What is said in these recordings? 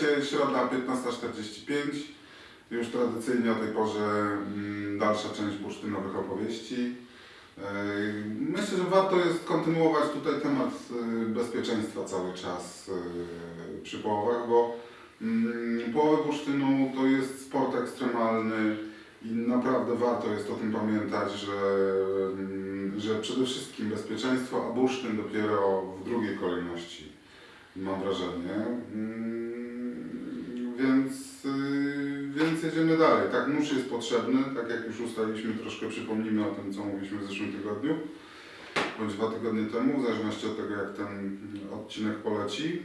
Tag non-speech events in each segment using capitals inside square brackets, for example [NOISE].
pamiętajcie, środa 15.45. Już tradycyjnie o tej porze mm, dalsza część bursztynowych opowieści. Yy, Myślę, że warto jest kontynuować tutaj temat yy, bezpieczeństwa cały czas yy, przy połowach, bo mm, połowy bursztynu to jest sport ekstremalny i naprawdę warto jest o tym pamiętać, że, mm, że przede wszystkim bezpieczeństwo, a bursztyn dopiero w drugiej kolejności, mam wrażenie. Więc, yy, więc jedziemy dalej. Tak, nóż jest potrzebny, tak jak już ustaliliśmy, troszkę przypomnimy o tym, co mówiliśmy w zeszłym tygodniu, bądź dwa tygodnie temu, w zależności od tego, jak ten odcinek poleci.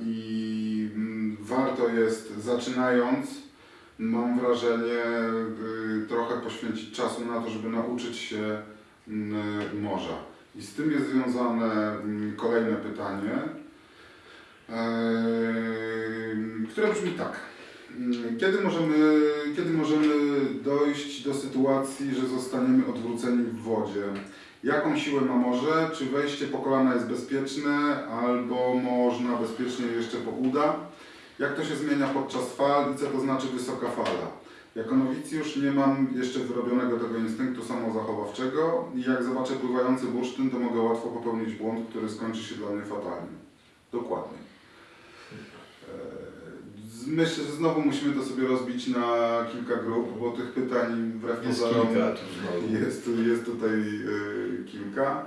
I mm, warto jest, zaczynając, mam wrażenie, y, trochę poświęcić czasu na to, żeby nauczyć się mm, morza. I z tym jest związane mm, kolejne pytanie, które brzmi tak. Mm, Kiedy możemy, kiedy możemy dojść do sytuacji, że zostaniemy odwróceni w wodzie? Jaką siłę ma morze? Czy wejście po kolana jest bezpieczne, albo można bezpiecznie jeszcze po uda? Jak to się zmienia podczas fal i co to znaczy wysoka fala? Jako nowicjusz nie mam jeszcze wyrobionego tego instynktu samozachowawczego i jak zobaczę pływający bursztyn, to mogę łatwo popełnić błąd, który skończy się dla mnie fatalnie. Dokładnie. Z- Myślę, że znowu musimy to sobie rozbić na kilka grup, bo tych pytań wbrew Jest pozorom kilka jest, jest tutaj y, kilka.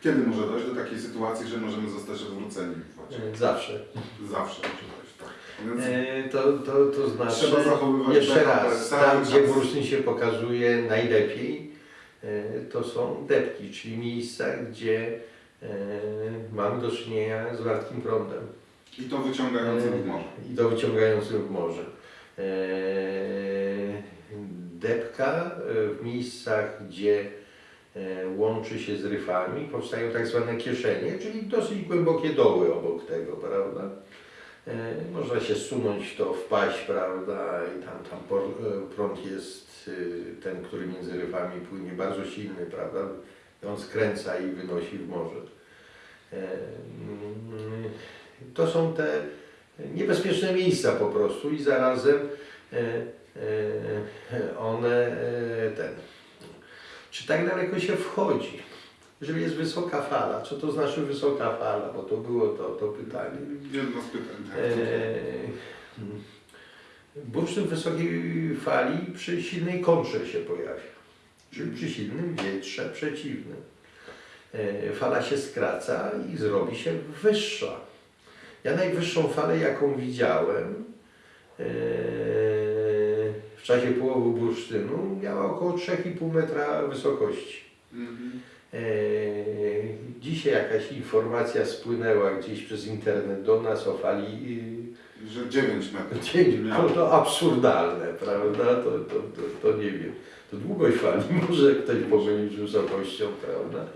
Kiedy może dojść do takiej sytuacji, że możemy zostać odwróceni w wodzie? Zawsze. Zawsze może dojść, tak. Więc E, to, to, to znaczy, Trzeba zachowywać jeszcze raz, tam gdzie bursztyn się pokazuje najlepiej, e, to są depki, czyli miejsca, gdzie e, mamy do czynienia z wartkim prądem I to wyciągający w morze. i to wyciągającym w morze. E, Depka e, w miejscach, gdzie e, łączy się z ryfami, powstają tak zwane kieszenie, czyli dosyć głębokie doły obok tego, prawda? E, Można się sunąć w to, wpaść, prawda, i tam, tam e, prąd jest e, ten, który między rywami płynie bardzo silny, prawda, i on skręca i wynosi w morze. To są te niebezpieczne miejsca po prostu i zarazem e, e, one e, ten. Czy tak daleko się wchodzi? Jeżeli jest wysoka fala, co to znaczy wysoka fala? Bo to było to, to pytanie. Jedno z pytań. Tak. Bursztyn wysokiej fali przy silnej kontrze się pojawia, czyli przy silnym wietrze przeciwnym. Fala się skraca i zrobi się wyższa. Ja najwyższą falę, jaką widziałem eee, w czasie połowu bursztynu, miała około 3,5 metra wysokości. Eee, Dzisiaj jakaś informacja spłynęła gdzieś przez internet do nas o fali Że 9 metrów. [LAUGHS] yy, to, to absurdalne, prawda? To, to, to, to nie wiem. To długość fali [LAUGHS] może ktoś pomylić z wysokością, prawda?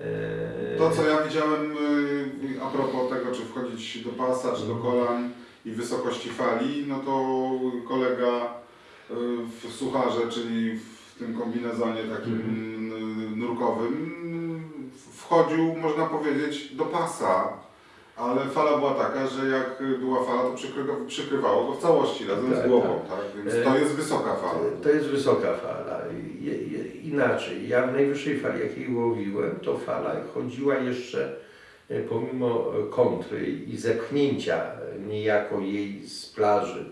E, e, To, co ja widziałem y, a propos tego, czy wchodzić do pasa, czy do kolan i wysokości fali, no to kolega y, w sucharze, czyli w tym kombinezonie takim y, nurkowym, wchodził, można powiedzieć, do pasa. Ale fala była taka, że jak była fala, to przykry- przykrywało go w całości razem Tak, z głową, tak? Więc to jest wysoka fala. To jest wysoka fala. Inaczej, ja w najwyższej fali, jakiej łowiłem, to fala chodziła jeszcze e, pomimo e, kontry i zepchnięcia e, niejako jej z plaży.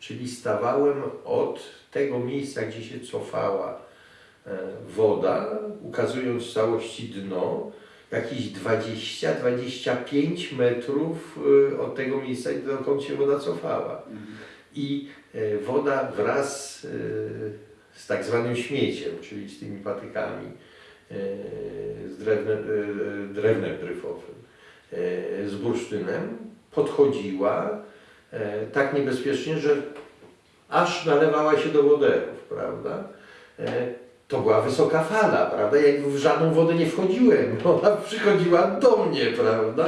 Czyli stawałem od tego miejsca, gdzie się cofała woda, ukazując w całości dno, jakieś 20-25 metrów od tego miejsca, dokąd się woda cofała. I y, woda wraz y, z tak zwanym śmieciem, czyli z tymi patykami, y, z drewnem, drewnem dryfowym, z bursztynem, podchodziła tak niebezpiecznie, że aż nalewała się do woderów, prawda? To była wysoka fala, prawda? Ja w żadną wodę nie wchodziłem, [LAUGHS] ona przychodziła do mnie, prawda?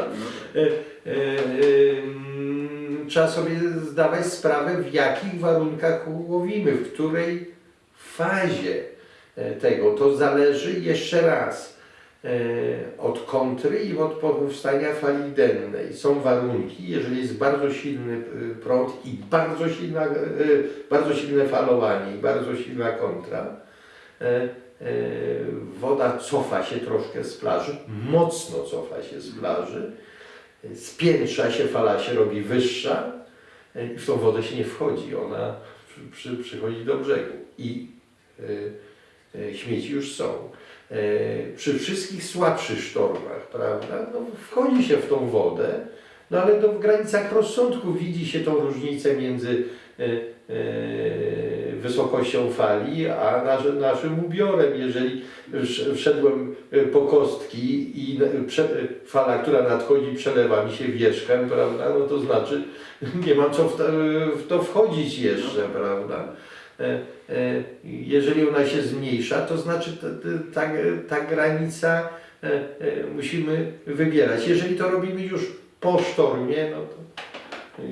Trzeba sobie zdawać sprawę, w jakich warunkach łowimy, w której fazie e, tego. To zależy jeszcze raz. e, od kontry i od powstania fali dennej. Są warunki, jeżeli jest bardzo silny e, prąd i bardzo, silna, bardzo silne falowanie i bardzo silna kontra, woda cofa się troszkę z plaży, mocno cofa się z plaży, spiętrza się, fala się robi wyższa e, i w tą wodę się nie wchodzi, ona przy, przy, przychodzi do brzegu i e, śmieci już są. E, przy wszystkich słabszych sztormach, prawda, no, wchodzi się w tą wodę, no ale to w granicach rozsądku widzi się tą różnicę między e, wysokością fali, a nasz, naszym ubiorem. Jeżeli sz- wszedłem e, po kostki i na- prze, fala, która nadchodzi, przelewa mi się wierzchem, prawda, no to znaczy [LAUGHS] nie mam co w to, w to wchodzić jeszcze, prawda. E, e, Jeżeli ona się zmniejsza, to znaczy ta, ta, ta granica e, e, musimy wybierać. Jeżeli to robimy już po sztormie, no to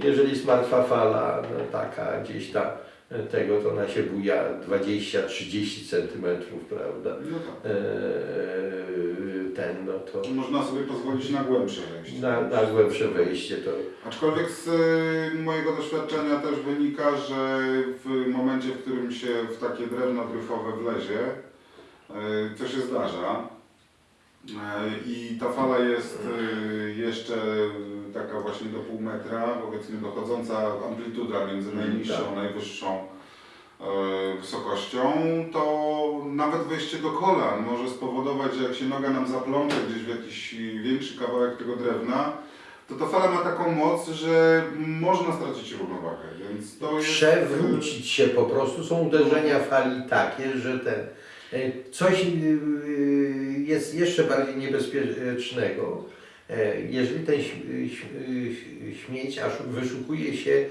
jeżeli jest martwa fala, no taka gdzieś tam e, tego, to ona się buja 20-30 centymetrów, prawda? No tak. E, Ten, no to Można sobie pozwolić na głębsze wejście. na, na głębsze wejście to Aczkolwiek z y, mojego doświadczenia też wynika, że w momencie, w którym się w takie drewno dryfowe wlezie, y, co się zdarza, y, i ta fala jest y, jeszcze taka właśnie do pół metra, powiedzmy dochodząca amplituda między Mm, najniższą tak. a najwyższą y, wysokością, to nawet wejście do kolan może spowodować, że jak się noga nam zaplącze gdzieś w jakiś większy kawałek tego drewna, to ta fala ma taką moc, że można stracić równowagę, więc to jest... przewrócić się po prostu. Są uderzenia fali takie, że ten e, coś e, jest jeszcze bardziej niebezpiecznego. E, Jeżeli ten śmieć aż wyszukuje się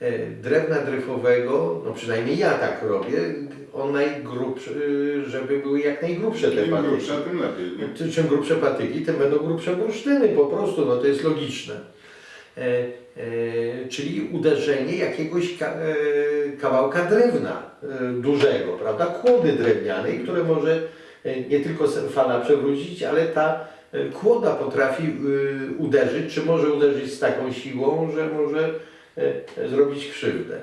e, drewna dryfowego, no przynajmniej ja tak robię, on najgrubszy, żeby były jak najgrubsze te Im patyki. grubsza, tym lepiej. Nie? Czym grubsze patyki, tym będą grubsze bursztyny, po prostu, no to jest logiczne. E, e, czyli uderzenie jakiegoś ka, e, kawałka drewna e, dużego, prawda, kłody drewnianej, które może e, nie tylko fala przewrócić, ale ta e, kłoda potrafi e, uderzyć, czy może uderzyć z taką siłą, że może e, zrobić krzywdę.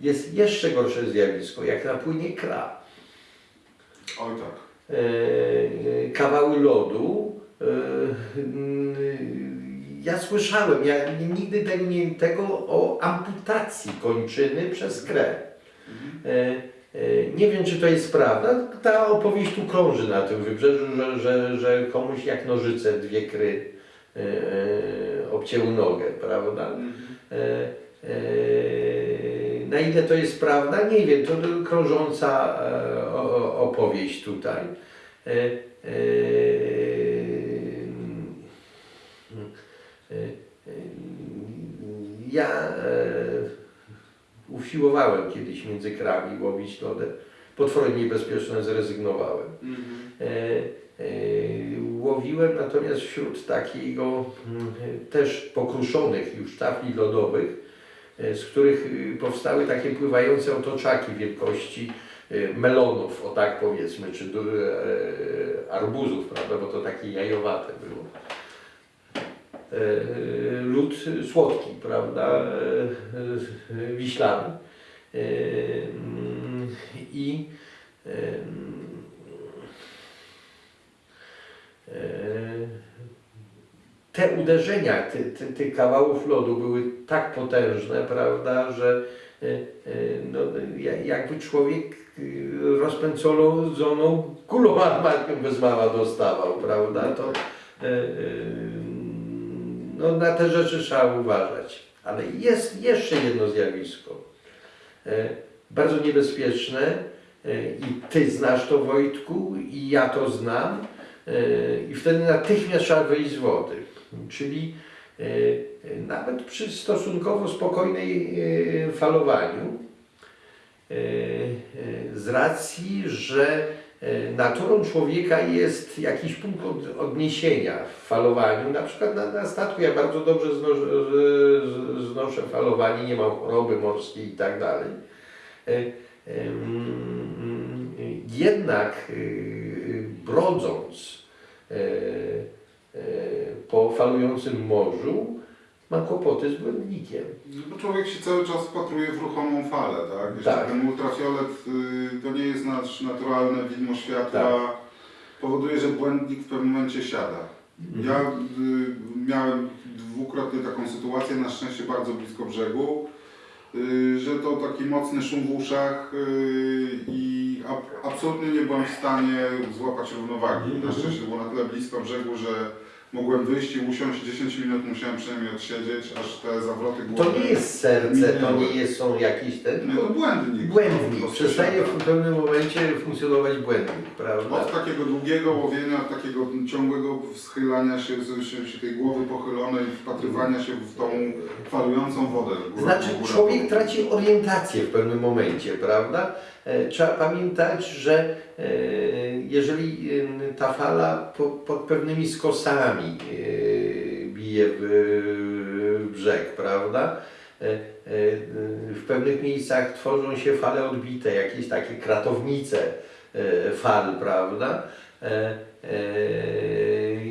Jest jeszcze gorsze zjawisko, jak napłynie kra Oj tak. e, kawały lodu. E, mm, Ja słyszałem, ja nigdy tego, nie, tego o amputacji kończyny przez krew. E, e, Nie wiem, czy to jest prawda. Ta opowieść tu krąży na tym wybrzeżu, że, że, że komuś jak nożyce dwie kry e, obcięły nogę, prawda? E, e, Na ile to jest prawda, nie wiem, to krążąca e, opowieść tutaj. E, e, e, e, Ja e, usiłowałem kiedyś między krami łowić lodem. Potwornie niebezpieczne zrezygnowałem. E, e, Łowiłem natomiast wśród takiego mm, też pokruszonych już tafli lodowych, e, z których y, powstały takie pływające otoczaki wielkości y, melonów, o tak powiedzmy, czy e, arbuzów, prawda, bo to takie jajowate było. E, Lód słodki, prawda, e, wiślany. E, I te uderzenia ty, ty, tych kawałów lodu były tak potężne, prawda, że no, ja- jakby człowiek rozpędzoną kulą armatką bez mała dostawał, prawda, to no, na te rzeczy trzeba uważać. Ale jest jeszcze jedno zjawisko, e, bardzo niebezpieczne e, i Ty znasz to Wojtku i ja to znam e, i wtedy natychmiast trzeba wyjść z wody. Czyli nawet przy stosunkowo spokojnej falowaniu, z racji, że naturą człowieka jest jakiś punkt od, odniesienia w falowaniu. Na przykład na, na statku ja bardzo dobrze znoszę, znoszę falowanie, nie mam choroby morskiej i tak dalej. E, em, Jednak brodząc po falującym morzu ma kłopoty z błędnikiem. No bo człowiek się cały czas wpatruje w ruchomą falę, tak? Jeszcze Tak. ten ultrafiolet y, to nie jest nasz naturalne widmo światła. Powoduje, że błędnik w pewnym momencie siada. Ja y, miałem dwukrotnie taką sytuację, na szczęście bardzo blisko brzegu, y, że to taki mocny szum w uszach y, i ab, absolutnie nie byłem w stanie złapać równowagi. Na Mhm. szczęście było na tyle blisko brzegu, że mogłem wyjść i usiąść 10 minut, musiałem przynajmniej odsiedzieć, aż te zawroty To głowy... nie jest serce, to nie jest, są jakieś te, Nie, to błędnik. Po błędnik. prostu Przestaje w pewnym momencie funkcjonować błędnik, prawda? Od takiego długiego łowienia, takiego ciągłego schylania się, się, się tej głowy pochylonej, wpatrywania się w tą falującą wodę. Góra, Znaczy góra, człowiek traci orientację w pewnym momencie, prawda? E, Trzeba pamiętać, że e, jeżeli ta fala po, pod pewnymi skosami e, bije w, brzeg, prawda? W pewnych miejscach tworzą się fale odbite, jakieś takie kratownice fal, prawda?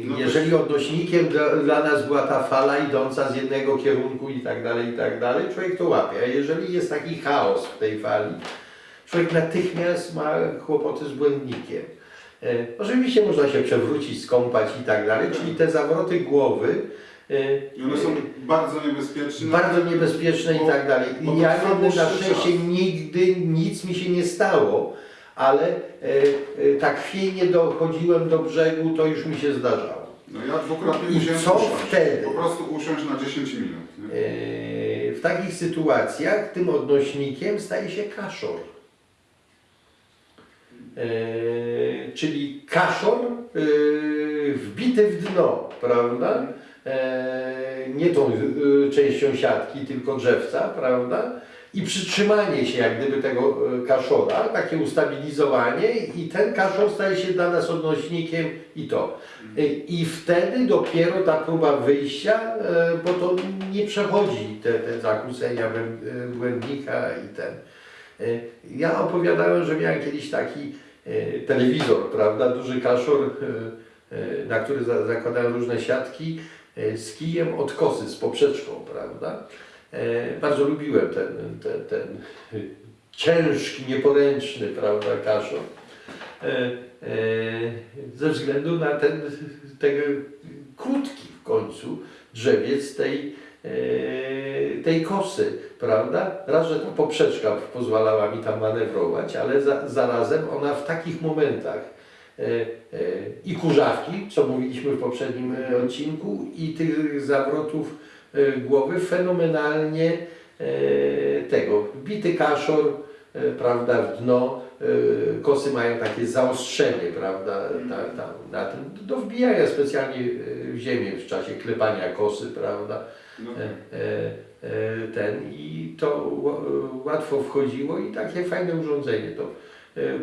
No Jeżeli odnośnikiem dla nas była ta fala idąca z jednego kierunku i tak dalej, i tak dalej, człowiek to łapie. A jeżeli jest taki chaos w tej fali, człowiek natychmiast ma kłopoty z błędnikiem. E, oczywiście można się przewrócić, skąpać i tak dalej, czyli te zawroty głowy e, I one są bardzo niebezpieczne. bardzo niebezpieczne i Bo- tak dalej. I ja nigdy na szczęście nigdy nic mi się nie stało, ale e, e, tak chwiejnie dochodziłem do brzegu, to już mi się zdarzało. No ja dwukrotnie I musiałem co usiąść. wtedy? Po prostu usiąść na 10 minut. E, W takich sytuacjach tym odnośnikiem staje się kaszor. E, Czyli kaszor e, wbity w dno, prawda? E, Nie tą częścią siatki, tylko drzewca, prawda? I przytrzymanie się jak gdyby tego kaszora, takie ustabilizowanie i ten kaszor staje się dla nas odnośnikiem i to. I wtedy dopiero ta próba wyjścia, bo to nie przechodzi te, te zakłócenia błędnika i ten. E, Ja opowiadałem, że miałem kiedyś taki e, telewizor, prawda, duży kaszor, e, na który za- zakładałem różne siatki z kijem od kosy, z poprzeczką, prawda. Bardzo lubiłem ten, ten, ten ciężki, nieporęczny, prawda, kaszor. Ze względu na ten, ten krótki w końcu drzewiec tej, tej kosy, prawda? Raz, że ta poprzeczka pozwalała mi tam manewrować, ale za, zarazem ona w takich momentach e, e, i kurzawki, co mówiliśmy w poprzednim odcinku, i tych zawrotów głowy fenomenalnie tego, wbity kaszor, prawda, w dno, kosy mają takie zaostrzenie, prawda, ta, ta, na tym, do wbijania specjalnie w ziemię w czasie klepania kosy, prawda, No, e, e, e, ten i to ła- łatwo wchodziło i takie fajne urządzenie to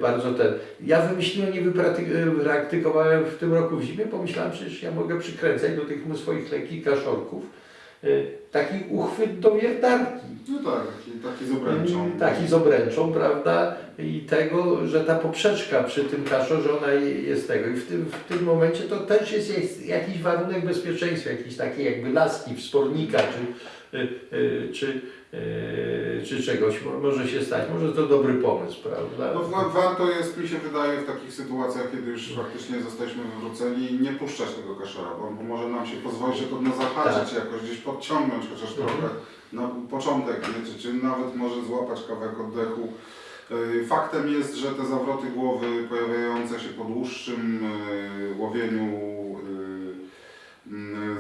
bardzo ten. Ja wymyśliłem, nie wypraty- e, praktykowałem w tym roku w zimie, pomyślałem, przecież ja mogę przykręcać do tych swoich lekkich kaszorków taki uchwyt do wiertarki. no tak, taki, z obręczą. Mm, Taki z obręczą, prawda? I tego, że ta poprzeczka przy tym kaszorze, ona je- jest tego. I w tym, w tym momencie to też jest, jakiś warunek bezpieczeństwa, jakiś taki jakby laski, wspornika, czy, y, y, czy, czy czegoś mo- może się stać. Może to dobry pomysł, prawda? No, wa- warto jest, mi się wydaje, w takich sytuacjach, kiedy już faktycznie zostaliśmy wywróceni, nie puszczać tego kaszora, bo może nam się pozwolić się to na zahaczyć, jakoś gdzieś podciągnąć chociaż Tak. Mhm. trochę na początek, nie? Czy, czy nawet może złapać kawałek oddechu. Yy, Faktem jest, że te zawroty głowy pojawiające się po dłuższym yy, łowieniu yy, yy,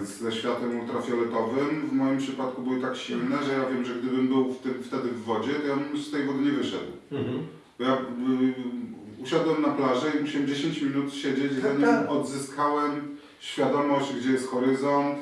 ze światłem ultrafioletowym w moim przypadku były tak silne, że ja wiem, że gdybym był w tym, wtedy w wodzie, to ja bym z tej wody nie wyszedł. Mhm. Bo Ja y, usiadłem na plaży i musiałem 10 minut siedzieć, Tak, zanim tak. odzyskałem świadomość, gdzie jest horyzont,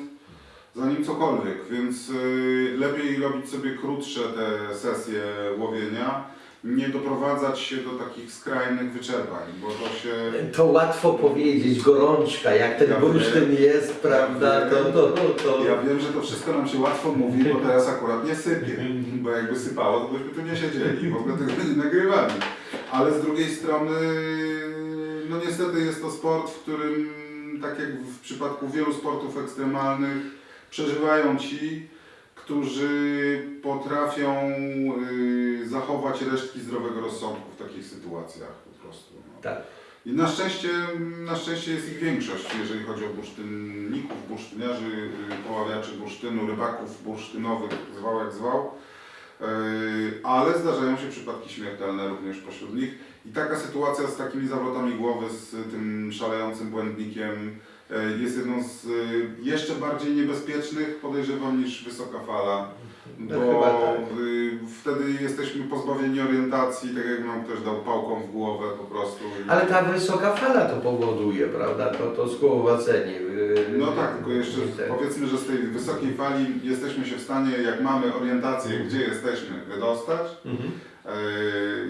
zanim cokolwiek, więc y, lepiej robić sobie krótsze te sesje łowienia, nie doprowadzać się do takich skrajnych wyczerpań, bo to się... To łatwo powiedzieć, gorączka, jak ten Ja bursztyn jest, prawda? To, to, to, Ja wiem, że to wszystko nam się łatwo mówi, bo teraz akurat nie sypie, bo jakby sypało, to byśmy tu nie siedzieli w ogóle tego nie nagrywali. Ale z drugiej strony, no niestety jest to sport, w którym tak jak w przypadku wielu sportów ekstremalnych, przeżywają ci, którzy potrafią y, zachować resztki zdrowego rozsądku w takich sytuacjach po prostu. No. Tak. I na szczęście, na szczęście jest ich większość, jeżeli chodzi o bursztynników, bursztyniarzy, y, poławiaczy bursztynu, rybaków bursztynowych, zwał jak zwał. Yy, Ale zdarzają się przypadki śmiertelne również pośród nich. I taka sytuacja z takimi zawrotami głowy, z tym szalejącym błędnikiem jest jedną z yy, jeszcze bardziej niebezpiecznych, podejrzewam, niż wysoka fala. No Bo tak. wtedy jesteśmy pozbawieni orientacji, tak jak nam ktoś dał pałką w głowę po prostu. Ale ta wysoka fala to powoduje, prawda? To, to skołowacenie. yy, No tak, tylko jeszcze ten- powiedzmy, że z tej wysokiej fali jesteśmy się w stanie, jak mamy orientację, gdzie jesteśmy, wydostać. Mhm.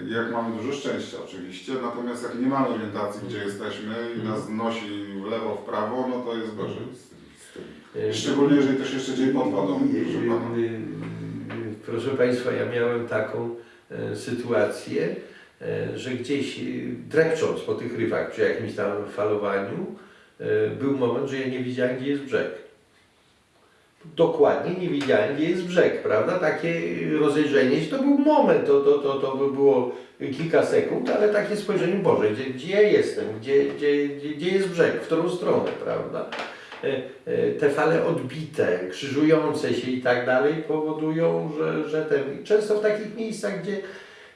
E, Jak mamy dużo szczęścia oczywiście, natomiast jak nie mamy orientacji, gdzie jesteśmy i nas nosi w lewo, w prawo, no to jest gorzej z tym. Z tym. Yy, Szczególnie jeżeli się jeszcze dzieje pod wodą, proszę pana. Yy, Proszę Państwa, ja miałem taką e, sytuację, e, że gdzieś e, drepcząc po tych rywach przy jakimś tam falowaniu, e, był moment, że ja nie wiedziałem, gdzie jest brzeg. Dokładnie nie wiedziałem, gdzie jest brzeg, prawda? Takie rozejrzenie się, to był moment, to, to, to, to by było kilka sekund, ale takie spojrzenie, Boże, gdzie, gdzie ja jestem, gdzie, gdzie, gdzie, jest brzeg, w którą stronę, prawda? E, e, te fale odbite, krzyżujące się i tak dalej powodują, że, że ten, często w takich miejscach, gdzie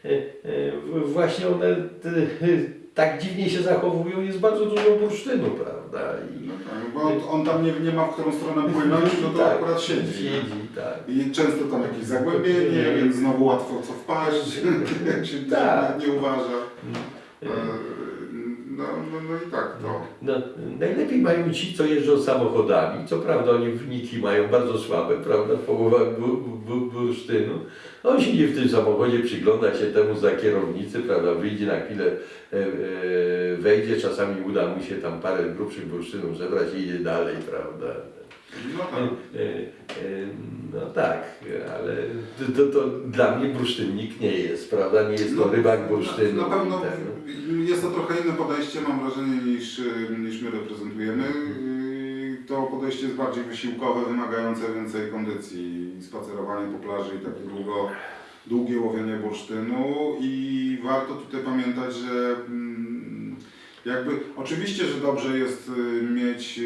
e, właśnie one tak dziwnie się zachowują, jest bardzo dużo bursztynu, prawda? I, No tak, bo on, tam nie, nie ma w którą stronę płynąć, no to Tak, akurat siedzi. Siedzi, tak. I często tam jakieś zagłębienie, więc znowu łatwo co wpaść, [LAUGHS] jak się Tak. nie uważa. No, no, no i tak to. No, najlepiej mają ci, co jeżdżą samochodami. Co prawda oni wyniki mają bardzo słabe, prawda, bu, bursztynu. On siedzi w tym samochodzie, przygląda się temu za kierownicy, prawda, wyjdzie na chwilę, e, e, wejdzie, czasami uda mu się tam parę grubszych bursztynów zebrać i idzie dalej, prawda. No E, tak. e, No tak, ale to, to, to dla mnie bursztynnik nie jest, prawda, nie jest to No, rybak bursztynu. Na, na pewno i ten- jest to trochę inne podejście, mam wrażenie, niż, y, niż my reprezentujemy. To podejście jest bardziej wysiłkowe, wymagające więcej kondycji, spacerowanie po plaży i takie długo, długie łowienie bursztynu. I warto tutaj pamiętać, że mm, jakby oczywiście, że dobrze jest mieć,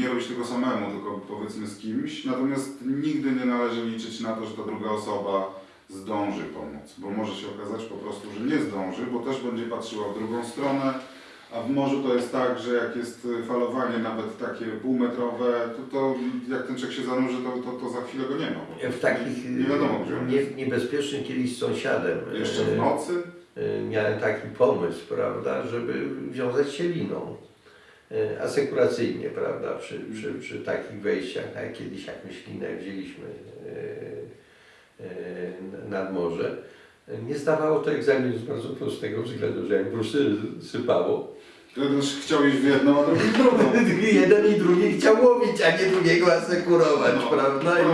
nie robić tego samemu, tylko powiedzmy z kimś, natomiast nigdy nie należy liczyć na to, że ta druga osoba zdąży pomóc, bo może się okazać po prostu, że nie zdąży, bo też będzie patrzyła w drugą stronę, a w morzu to jest tak, że jak jest falowanie nawet takie półmetrowe, to, to jak ten czek się zanurzy, to, to, to za chwilę go nie ma. W takich nie wiadomo nie, niebezpiecznych kiedyś z sąsiadem Jeszcze e, w nocy? e, miałem taki pomysł, prawda, żeby wiązać się liną asekuracyjnie, prawda, przy, przy, przy takich wejściach, tak jak kiedyś jakąś linę wzięliśmy e, e, nad morze. Nie zdawało to egzaminu z bardzo prostego względu, że jak bursztyn sypało, chciał iść w jedną, a drugi w drugą. [LAUGHS] jeden i drugi chciał łowić, a nie drugiego asekurować, No, prawda? [LAUGHS]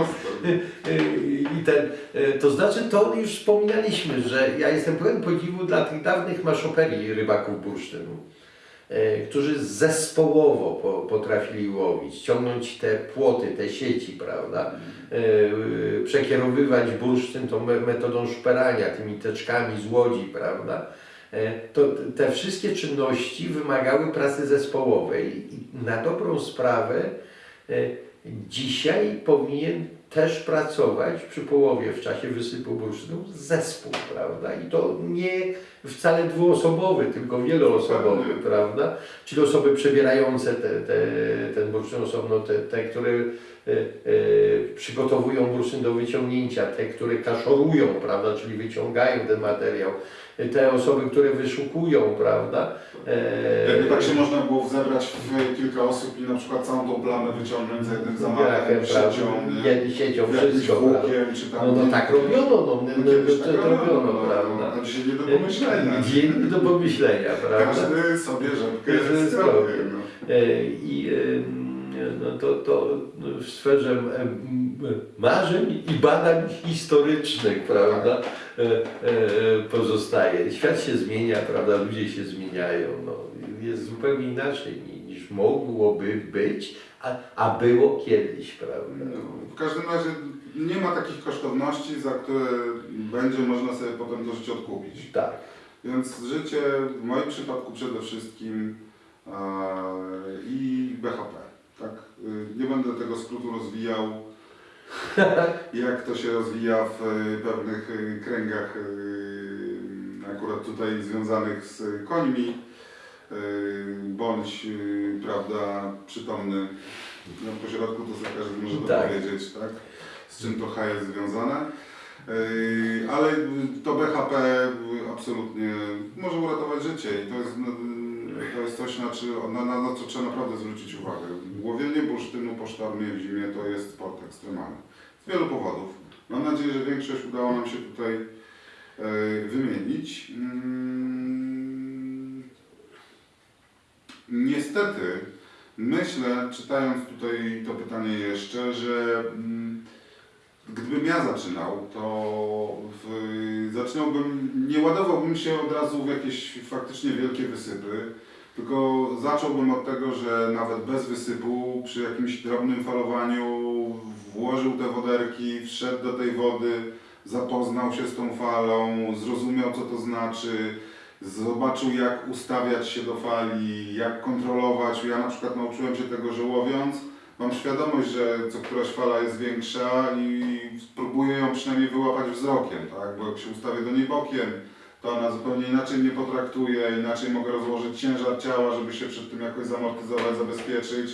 I- ten, e, to znaczy, to już wspominaliśmy, że ja jestem pełen podziwu dla tych dawnych maszoperii rybaków bursztynu, e, którzy zespołowo po, potrafili łowić, ciągnąć te płoty, te sieci, prawda, e, e, przekierowywać bursztyn tą me- metodą szperania, tymi teczkami z łodzi, prawda. E, To te wszystkie czynności wymagały pracy zespołowej i na dobrą sprawę e, dzisiaj powinien też pracować przy połowie w czasie wysypu bursztynu zespół, prawda? I to nie wcale dwuosobowy, tylko wieloosobowy, prawda? Czyli osoby przebierające te, te, ten bursztyn osobno, te, te które przygotowują bursztyn do wyciągnięcia, te, które kaszorują, prawda? Czyli wyciągają ten materiał, e, te osoby, które wyszukują, prawda? E, Jakby tak się można było zebrać w kilka osób i na przykład całą tą plamę wyciągnąć za jednym zamachem, siecią, nie? Nie, siecią, wszystko, prawda? łukiem, czy tam... No, no tak robiono, no, no, no, tak robiono, no, prawda? A dzisiaj nie do pomyślenia. Dzień do pomyślenia, prawda? Każdy sobie rzepkę Każdy zrobi. sobie. No. E, I e, no, to, to w sferze marzeń i badań historycznych, prawda, e, e, pozostaje. Świat się zmienia, prawda, ludzie się zmieniają, no, jest zupełnie inaczej ni- już mogłoby być, a, a było kiedyś, prawda? No, w każdym razie nie ma takich kosztowności, za które będzie można sobie potem to życie odkupić. Tak. Więc życie w moim przypadku przede wszystkim e, i BHP. Tak? Y, Nie będę tego skrótu rozwijał, [LAUGHS] jak to się rozwija w y, pewnych y, kręgach, akurat tutaj związanych z końmi, bądź prawda, przytomny na pośrodku, to za każdy może Tak. dopowiedzieć, tak? z czym to H jest związane. Ale to BHP absolutnie może uratować życie i to jest, to jest coś, na, na, na, na co trzeba naprawdę zwrócić uwagę. Łowienie bursztynu po sztormie w zimie to jest sport ekstremalny. Z wielu powodów. Mam nadzieję, że większość udało nam się tutaj yy, wymienić. Mm, Niestety, myślę, czytając tutaj to pytanie jeszcze, że mm, gdybym ja zaczynał, to w, zaczynałbym, nie ładowałbym się od razu w jakieś faktycznie wielkie wysypy, tylko zacząłbym od tego, że nawet bez wysypu, przy jakimś drobnym falowaniu włożył te woderki, wszedł do tej wody, zapoznał się z tą falą, zrozumiał co to znaczy, zobaczył jak ustawiać się do fali, jak kontrolować. Ja na przykład nauczyłem się tego, że łowiąc, mam świadomość, że co któraś fala jest większa i spróbuję ją przynajmniej wyłapać wzrokiem, tak? Bo jak się ustawię do niej bokiem, to ona zupełnie inaczej mnie potraktuje, inaczej mogę rozłożyć ciężar ciała, żeby się przed tym jakoś zamortyzować, zabezpieczyć,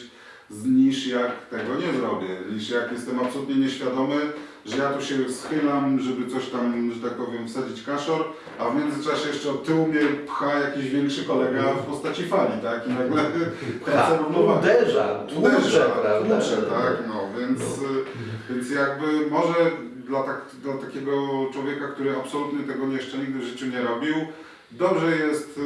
niż jak tego nie zrobię, niż jak jestem absolutnie nieświadomy, że ja tu się schylam, żeby coś tam, że tak powiem, wsadzić kaszor, a w międzyczasie jeszcze od tyłu mnie pcha jakiś większy kolega w postaci fali, tak? I nagle [LAUGHS] tracę równowagę. Uderza, tłucze, Uderza, prawda? tłucze, tak, no, więc, y, więc jakby może dla, tak, dla takiego człowieka, który absolutnie tego jeszcze nigdy w życiu nie robił, dobrze jest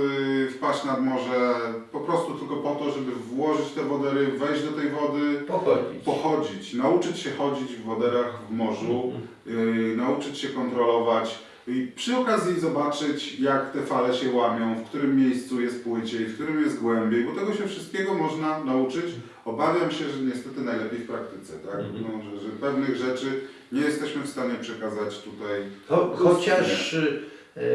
y, wpaść nad morze po prostu tylko po to, żeby włożyć te wodery, wejść do tej wody, Pochodzić. pochodzić, nauczyć się chodzić w woderach w morzu, yy, nauczyć się kontrolować i przy okazji zobaczyć, jak te fale się łamią, w którym miejscu jest płyciej, w którym jest głębiej, bo tego się wszystkiego można nauczyć. Obawiam się, że niestety najlepiej w praktyce, tak? Mhm. No, że, że pewnych rzeczy nie jesteśmy w stanie przekazać tutaj. Cho, chociaż e,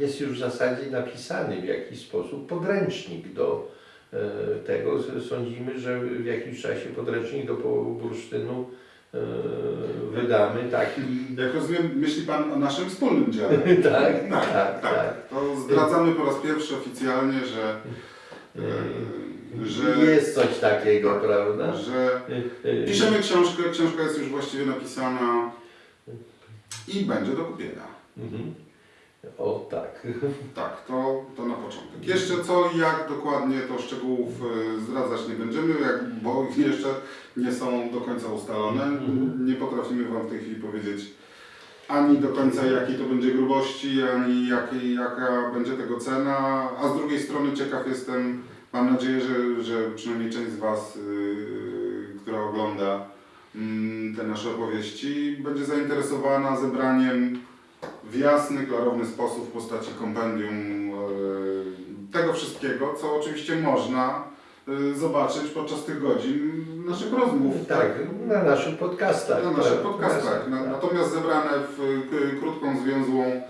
jest już w zasadzie napisany w jakiś sposób podręcznik do e, tego. Sądzimy, że w jakimś czasie podręcznik do bursztynu e, wydamy taki. Jak rozumiem, myśli Pan o naszym wspólnym dziale. [LAUGHS] tak, Tak, tak, tak. To zdradzamy po raz pierwszy oficjalnie, że, yy, że, Jest coś takiego, Tak. prawda? że E, e, Piszemy książkę, książka jest już właściwie napisana i będzie do kupienia. Mhm. O tak. [LAUGHS] Tak, to, to na początek. Jeszcze co i jak dokładnie, to szczegółów y, zdradzać nie będziemy, jak, bo jeszcze nie są do końca ustalone. Mhm. Nie potrafimy Wam w tej chwili powiedzieć ani do końca jakiej to będzie grubości, ani jakiej, jaka będzie tego cena, a z drugiej strony ciekaw jestem, mam nadzieję, że, że przynajmniej część z Was, yy, która ogląda mm, te nasze opowieści, będzie zainteresowana zebraniem w jasny, klarowny sposób w postaci kompendium e, tego wszystkiego, co oczywiście można e, zobaczyć podczas tych godzin naszych rozmów. Tak, na naszych podcastach. Na naszych tak, podcastach. Na, tak. natomiast zebrane w krótką, zwięzłą e,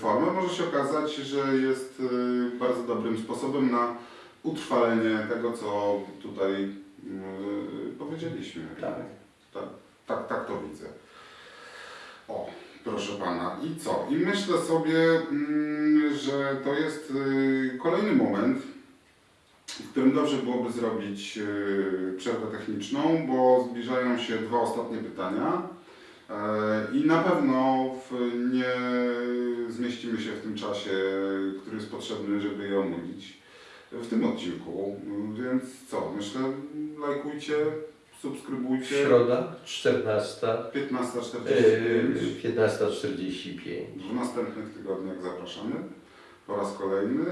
formę może się okazać, że jest bardzo dobrym sposobem na utrwalenie tego, co tutaj powiedzieliśmy. Tak. Tak, tak, tak to widzę. O, proszę pana. I co? I myślę sobie, mm, że to jest y, kolejny moment, w którym dobrze byłoby zrobić y, przerwę techniczną, bo zbliżają się dwa ostatnie pytania. E, I na pewno nie zmieścimy się w tym czasie, który jest potrzebny, żeby je omówić w tym odcinku. Więc co? Myślę, lajkujcie, subskrybujcie. Środa, 14, 15.45. yy, 15.45. W następnych tygodniach zapraszamy po raz kolejny.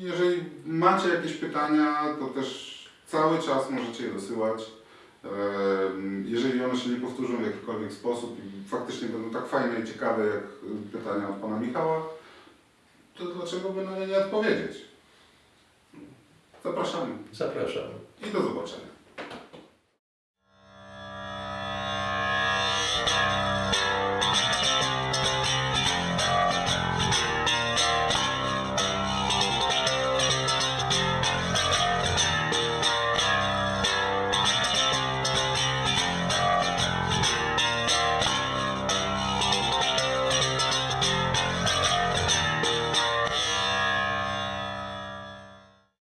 Jeżeli macie jakieś pytania, to też cały czas możecie je dosyłać. Em, Jeżeli one się nie powtórzą w jakikolwiek sposób i faktycznie będą tak fajne i ciekawe jak pytania od Pana Michała, to dlaczego by na nie nie odpowiedzieć? Zapraszamy Zapraszamy. i do zobaczenia.